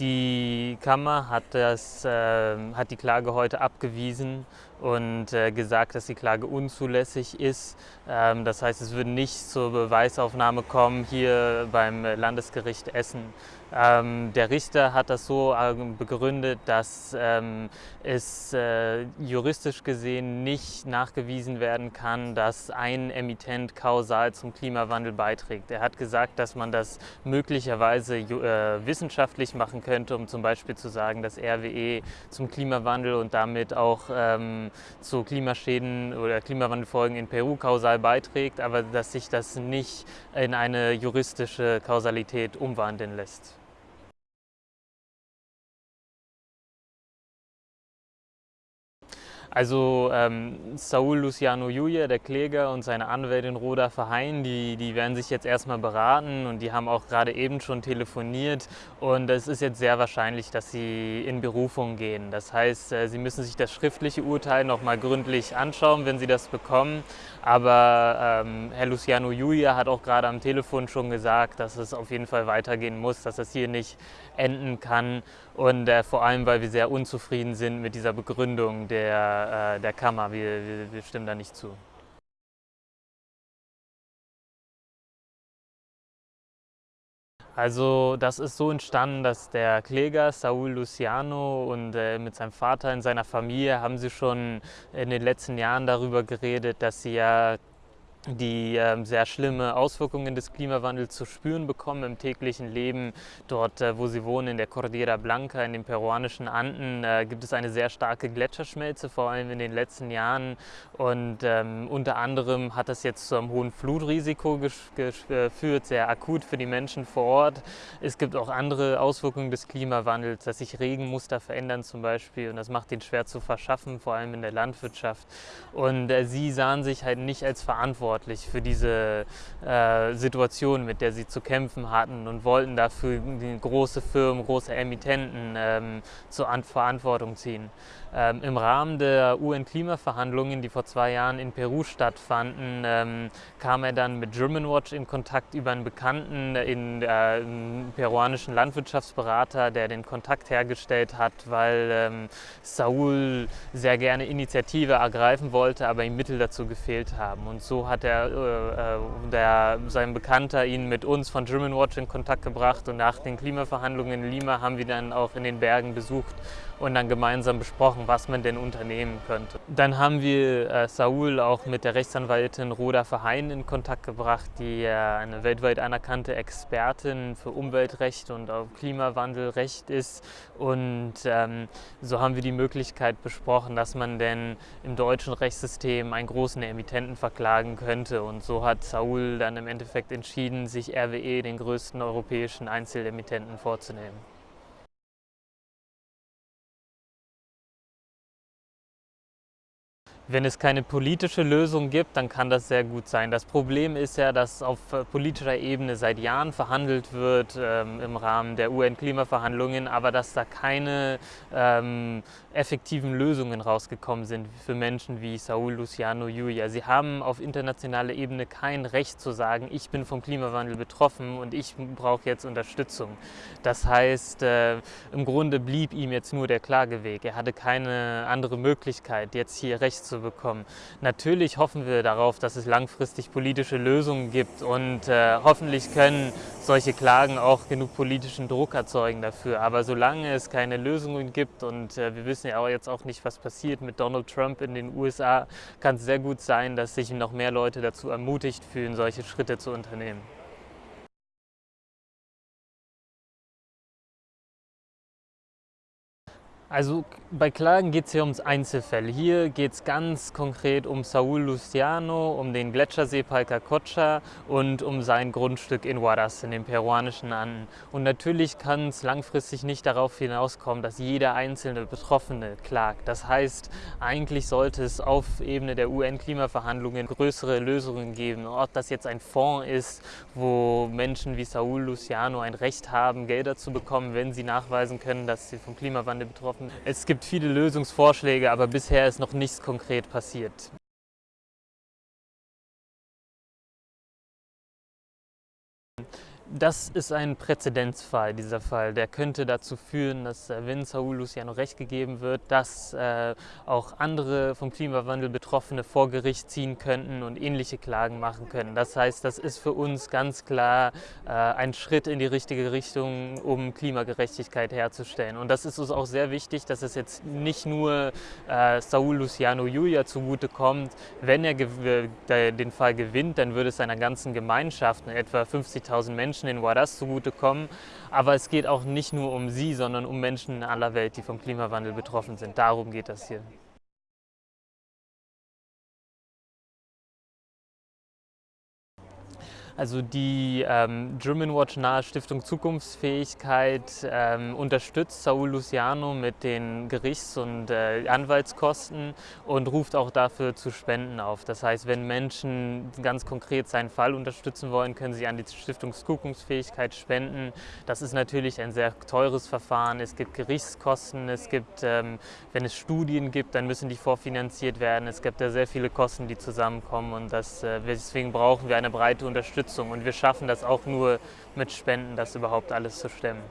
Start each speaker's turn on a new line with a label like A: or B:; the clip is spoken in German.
A: Die Kammer hat, das, äh, hat die Klage heute abgewiesen und äh, gesagt, dass die Klage unzulässig ist. Ähm, das heißt, es würde nicht zur Beweisaufnahme kommen hier beim Landesgericht Essen. Ähm, der Richter hat das so äh, begründet, dass ähm, es äh, juristisch gesehen nicht nachgewiesen werden kann, dass ein Emittent kausal zum Klimawandel beiträgt. Er hat gesagt, dass man das möglicherweise äh, wissenschaftlich machen könnte, um zum Beispiel zu sagen, dass RWE zum Klimawandel und damit auch ähm, zu Klimaschäden oder Klimawandelfolgen in Peru kausal beiträgt, aber dass sich das nicht in eine juristische Kausalität umwandeln lässt. Also ähm, Saul Luciano Julia, der Kläger und seine Anwältin Roda Verheyen, die, die werden sich jetzt erstmal beraten und die haben auch gerade eben schon telefoniert und es ist jetzt sehr wahrscheinlich, dass sie in Berufung gehen. Das heißt, äh, sie müssen sich das schriftliche Urteil nochmal gründlich anschauen, wenn sie das bekommen. Aber ähm, Herr Luciano Julia hat auch gerade am Telefon schon gesagt, dass es auf jeden Fall weitergehen muss, dass es hier nicht enden kann und äh, vor allem, weil wir sehr unzufrieden sind mit dieser Begründung der äh, der Kammer. Wir, wir, wir stimmen da nicht zu. Also das ist so entstanden, dass der Kläger Saul Luciano und äh, mit seinem Vater in seiner Familie haben sie schon in den letzten Jahren darüber geredet, dass sie ja die äh, sehr schlimme Auswirkungen des Klimawandels zu spüren bekommen im täglichen Leben. Dort, äh, wo sie wohnen, in der Cordillera Blanca, in den peruanischen Anden, äh, gibt es eine sehr starke Gletscherschmelze, vor allem in den letzten Jahren. Und ähm, unter anderem hat das jetzt zu einem hohen Flutrisiko geführt, sehr akut für die Menschen vor Ort. Es gibt auch andere Auswirkungen des Klimawandels, dass sich Regenmuster verändern zum Beispiel und das macht den schwer zu verschaffen, vor allem in der Landwirtschaft. Und äh, sie sahen sich halt nicht als verantwortlich verantwortlich für diese äh, Situation, mit der sie zu kämpfen hatten und wollten dafür große Firmen, große Emittenten ähm, zur Verantwortung ziehen. Ähm, Im Rahmen der UN-Klimaverhandlungen, die vor zwei Jahren in Peru stattfanden, ähm, kam er dann mit Germanwatch in Kontakt über einen Bekannten, in, äh, einen peruanischen Landwirtschaftsberater, der den Kontakt hergestellt hat, weil ähm, Saul sehr gerne Initiative ergreifen wollte, aber ihm Mittel dazu gefehlt haben. Und so hat er, äh, äh, der, sein Bekannter ihn mit uns von Germanwatch in Kontakt gebracht und nach den Klimaverhandlungen in Lima haben wir dann auch in den Bergen besucht und dann gemeinsam besprochen, was man denn unternehmen könnte. Dann haben wir äh, Saul auch mit der Rechtsanwältin Roda Verheyen in Kontakt gebracht, die äh, eine weltweit anerkannte Expertin für Umweltrecht und auch Klimawandelrecht ist. Und ähm, so haben wir die Möglichkeit besprochen, dass man denn im deutschen Rechtssystem einen großen Emittenten verklagen könnte. Und so hat Saul dann im Endeffekt entschieden, sich RWE, den größten europäischen Einzelemittenten, vorzunehmen. Wenn es keine politische Lösung gibt, dann kann das sehr gut sein. Das Problem ist ja, dass auf äh, politischer Ebene seit Jahren verhandelt wird ähm, im Rahmen der UN-Klimaverhandlungen, aber dass da keine ähm, effektiven Lösungen rausgekommen sind für Menschen wie Saul Luciano Julia. Sie haben auf internationaler Ebene kein Recht zu sagen, ich bin vom Klimawandel betroffen und ich brauche jetzt Unterstützung. Das heißt, äh, im Grunde blieb ihm jetzt nur der Klageweg. Er hatte keine andere Möglichkeit, jetzt hier Recht zu bekommen. Natürlich hoffen wir darauf, dass es langfristig politische Lösungen gibt und äh, hoffentlich können solche Klagen auch genug politischen Druck erzeugen dafür. Aber solange es keine Lösungen gibt und äh, wir wissen ja auch jetzt auch nicht, was passiert mit Donald Trump in den USA, kann es sehr gut sein, dass sich noch mehr Leute dazu ermutigt fühlen, solche Schritte zu unternehmen. Also bei Klagen geht es hier ums Einzelfälle. Hier geht es ganz konkret um Saul Luciano, um den Gletschersee Palcacocha und um sein Grundstück in Huaraz in den peruanischen Anden. Und natürlich kann es langfristig nicht darauf hinauskommen, dass jeder einzelne Betroffene klagt. Das heißt, eigentlich sollte es auf Ebene der UN-Klimaverhandlungen größere Lösungen geben. Ob das jetzt ein Fonds ist, wo Menschen wie Saul Luciano ein Recht haben, Gelder zu bekommen, wenn sie nachweisen können, dass sie vom Klimawandel betroffen schaffen. Es gibt viele Lösungsvorschläge, aber bisher ist noch nichts konkret passiert. Das ist ein Präzedenzfall, dieser Fall. Der könnte dazu führen, dass, äh, wenn Saul Luciano recht gegeben wird, dass äh, auch andere vom Klimawandel Betroffene vor Gericht ziehen könnten und ähnliche Klagen machen können. Das heißt, das ist für uns ganz klar äh, ein Schritt in die richtige Richtung, um Klimagerechtigkeit herzustellen. Und das ist uns auch sehr wichtig, dass es jetzt nicht nur äh, Saul Luciano Julia zugutekommt. Wenn er den Fall gewinnt, dann würde es seiner ganzen Gemeinschaft, etwa 50.000 Menschen, Menschen in Huaraz zugutekommen. Aber es geht auch nicht nur um sie, sondern um Menschen in aller Welt, die vom Klimawandel betroffen sind. Darum geht das hier. Also die ähm, German Watch nahe Stiftung Zukunftsfähigkeit ähm, unterstützt Saul Luciano mit den Gerichts- und äh, Anwaltskosten und ruft auch dafür zu Spenden auf. Das heißt, wenn Menschen ganz konkret seinen Fall unterstützen wollen, können sie an die Stiftung Zukunftsfähigkeit spenden. Das ist natürlich ein sehr teures Verfahren. Es gibt Gerichtskosten, es gibt, ähm, wenn es Studien gibt, dann müssen die vorfinanziert werden. Es gibt ja sehr viele Kosten, die zusammenkommen und das, äh, deswegen brauchen wir eine breite Unterstützung. Unterstützung und wir schaffen das auch nur mit Spenden, das überhaupt alles zu stemmen.